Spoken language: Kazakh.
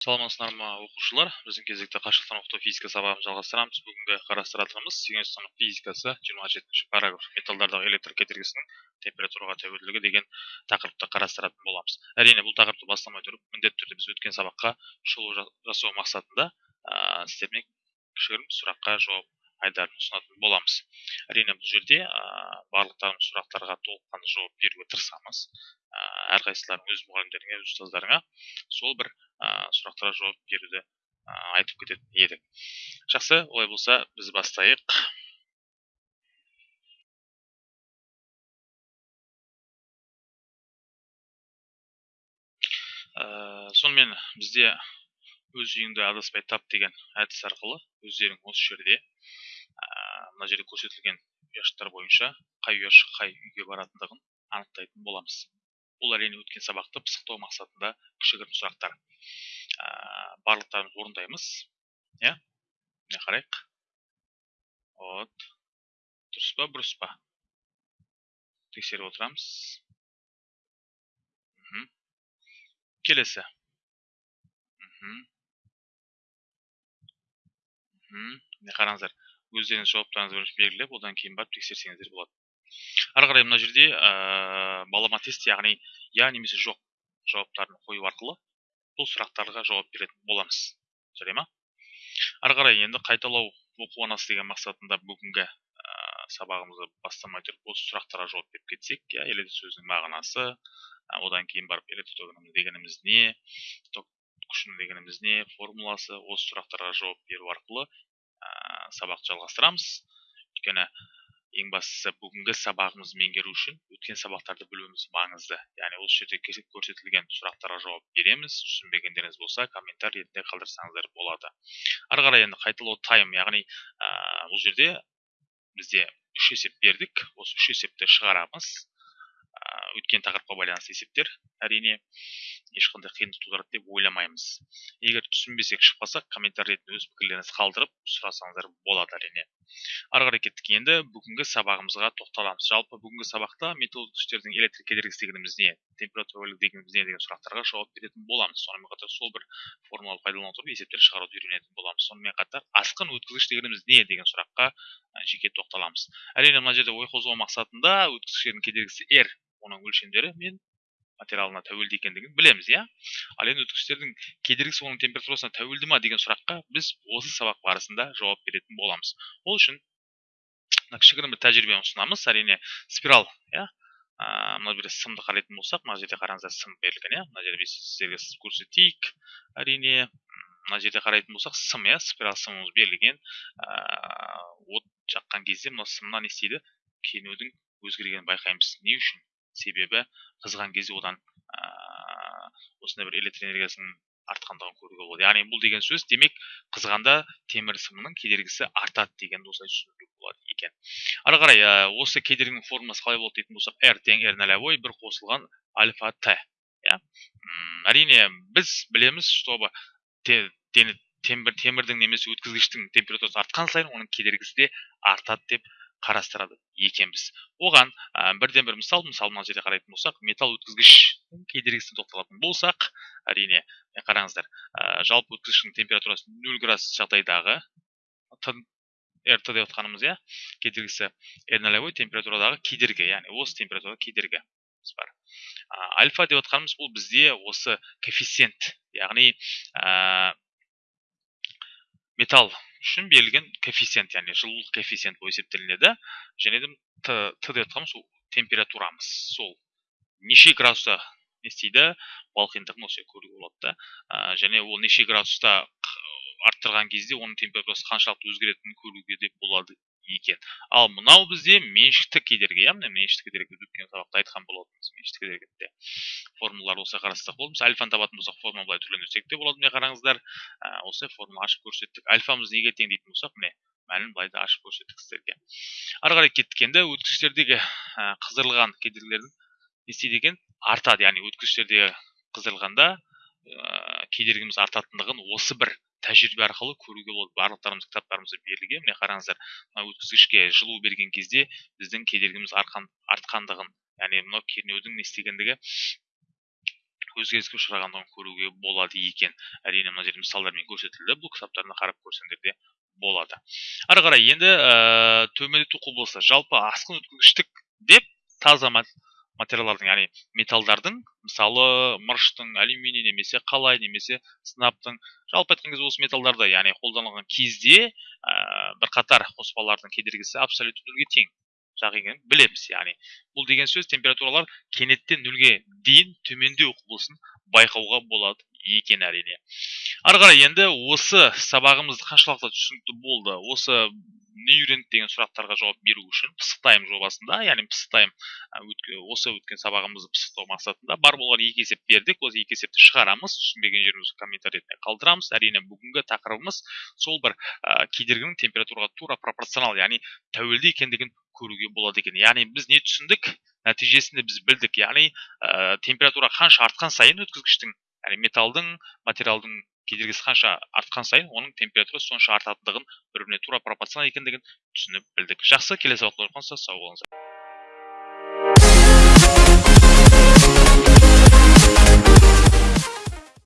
саламатсыздар ма оқушылар? Біздің кезекті қашықтан оқыту физика сабағын жалғастырамыз. Бүгінгі қарастыратынымыз сегізінші физикасы жиырма жетінші параграф. Металдардағы электр кедергісінің температураға тәуелділігі деген тақырыпты қарастыратын боламыз. Әрине бұл тақырыпты бастамай тұрып міндетті түрде біз өткен сабаққа шолу жасау мақсатында ә, сіздермен кішігірім сұраққа жауап айдарын ұсынатын боламыз. Әрине бұл жерде ә, барлықтарымыз сұрақтарға толыққанды жауап беруге тырысамыз. Ә, әрқайсыларың өз мұғалімдеріңе өз ұстаздарыңа сол бір ә, сұрақтарға жауап беруді ә, айтып кететін едік жақсы олай болса біз бастайық. Ә, сонымен бізде өз үйіңді адаспай тап деген әдіс арқылы өздерің осы жерде мына жерде көрсетілген ұяшықтар бойынша қай ұяшық қай үйге баратындығын анықтайтын боламыз. Бұл әрине өткен сабақты пысықтау мақсатында кішігірім сұрақтар. Ә, барлықтарымыз орындаймыз. Иә? Міне қарайық? Вот. Дұрыс па бұрыс па? Тексеріп отырамыз. Келесі. Мхм. Міне қараңыздар. Өздеріңіз жауаптарыңызды бірінші белгілеп одан кейін барып тексерсеңіздер болады. Ары қарай мына жерде ә, балама тест яғни я немесе жоқ жауаптарын қою арқылы бұл сұрақтарға жауап беретін боламыз. Жарай ма? Ары қарай енді қайталау оқу анасы деген мақсатында бүгінгі ә, сабағымызды бастамай тұрып осы сұрақтарға жауап беріп кетсек иә электр сөзінің мағынасы одан кейін барып электротограмма дегеніміз не күшін дегеніміз не формуласы осы сұрақтарға жауап беру арқылы ә, сабақты жалғастырамыз. Өйткені ең бастысы бүгінгі сабағымызды меңгеру үшін өткен сабақтарды білуіміз маңызды. Яғни осы жерде көрсетілген сұрақтарға жауап береміз түсінбегендеріңіз болса комментарий ретінде қалдырсаңыздар болады. Ары қарай енді қайталау тайм яғни ә, бұл жерде бізде үш есеп бердік осы үш есепті шығарамыз. Өткен тақырыпқа байланысты есептер әрине. Ешқандай қиындық тудырады деп ойламаймыз. Егер түсінбесек шықпасақ комментарий ретінде өз пікірлеріңізді қалдырып сұрасаңыздар болады әрине. Ары қарай кеттік енді бүгінгі сабағымызға тоқталамыз. Жалпы бүгінгі сабақта металл өткіштердің электр кедергісі дегеніміз не температура дегеніміз не деген сұрақтарға жауап беретін боламыз. Сонымен қатар сол бір формуланы пайдалана отырып есептер шығаруды үйренетін боламыз. Сонымен қатар асқын өткізгіш дегеніміз не деген сұраққа жеке тоқталамыз. Әрине мына жерде ой қозғау мақсатында өткізгіштердің кедергісі r оның өлшемдері мен материалына тәуелді екендігін білеміз иә? Ал енді өткіштердің кедергісі оның температурасына тәуелді ма деген сұраққа біз осы сабақ барысында жауап беретін боламыз. Ол үшін мына кішігірім бір тәжірибені ұсынамыз. Әрине спираль иә? Мына жерде сымды қарайтын болсақ мына жерде қараңыздар сым берілген иә? Мына жерде сіздерге көрсетейік. Әрине мына жерде қарайтын болсақ сым иә? Спираль сымымыз берілген. От жаққан кезде мына сымнан не істейді? Кенудің өзгергенін байқаймыз. Не үшін? Себебі қызған кезде одан ә, осындай бір электр энергиясының артқандығын көруге болады. Яғни бұл деген сөз демек қызғанда темір сымның кедергісі артады деген осылай түсінуге болады екен. Ары қарай ә, осы кедергінің формуласы қалай болады дейтін болсақ r тең r нолевой бір қосылған альфа т иә? Әрине біз білеміз чтобы темір, темірдің немесе өткізгіштің температурасы артқан сайын оның кедергісі де артады деп қарастырады екенбіз. Оған ә, бірден бір мысал мысалы мына жерде қарайтын болсақ металл өткізгіш кедергісіне тоқталатын болсақ әрине қараңыздар ә, жалпы өткізгіштің температурасы нөл градус жағдайдағы рт деп отқанымыз иә кедергісі нолевой температурадағы кедергі яғни осы температурада кедергі бар. Альфа деп отқанымыз бұл бізде осы коэффициент яғни ә, металл үшін берілген коэффициент яғни жылулық коэффициент болып есептелінеді. Және де т, т деп жатқанымыз температурамыз. Сол неше градуста не істейді? Балқимдығын осы көруге болады да. Және ол неше градуста арттырған кезде оның температурасы қаншалықты өзгеретінін көруге де болады екен. Ал мынау бізде меншікті кедергі иә міне меншікті кедергі өткен сабақта айтқан болатынбыз меншікті формулаларды осылай қарастырсақ болады мысалы альфаны табатын болсақ формула былай түрлендірсек те болады міне қараңыздар. Осылай формула ашып көрсеттік. Альфамыз неге тең дейтін болсақ міне мәнін былай да ашып көрсеттік сіздерге. Ары қарай кеттік енді өткізгіштердегі қыздырылған кедергілердің не істейді екен? Артады яғни өткізгіштердегі қыздырылғанда кедергіміз артатындығын осы бір тәжірибе арқылы көруге болады. Барлықтарымыз кітаптарымызда берілген. Міне қараңыздар мына өткізгішке жылу берген кезде біздің кедергіміз артқан, артқандығын яғни мынау кернеудің не істегендігі өзгеріске ұшырағандығын көруге болады екен. Әрине мына жерде мысалдармен көрсетілді бұл кітаптарына қарап көрсеңдер де болады. Ары қарай енді ә, төмендету құбылысы. Жалпы асқын өткізгіштік деп таза материалдардың яғни металдардың мысалы мырыштың алюминий немесе қалай немесе сынаптың жалпы айтқан кезде осы металдарды яғни қолданылған кезде ә, бірқатар қоспалардың кедергісі абсолютті нөлге тең. Жақ білеміз яғни бұл деген сөз температуралар кенеттен нөлге дейін төмендеу құбылысын байқауға болады екен әрине ары қарай енді осы сабағымыз қаншалықты түсінікті болды осы не үйрендік деген сұрақтарға жауап беру үшін пысықтайм жобасында яғни пысықтайм осы өткен сабағымызды пысықтау мақсатында бар болған екі есеп бердік осы екі есепті шығарамыз түсінбеген жерімізді комментарий ретінде қалдырамыз әрине бүгінгі тақырыбымыз сол бір ә, кедергінің температураға тура пропорционал яғни тәуелді екендігін көруге болады екен. Яғни біз не түсіндік? Нәтижесінде біз білдік. Яғни ә, температура қанша артқан сайын өткізгіштің металдың материалдың кедергісі қанша артқан сайын оның температурасы сонша артатындығын бір біріне тура пропорционал екендігін түсініп білдік. Жақсы келесі сабақта сау болыңыздар.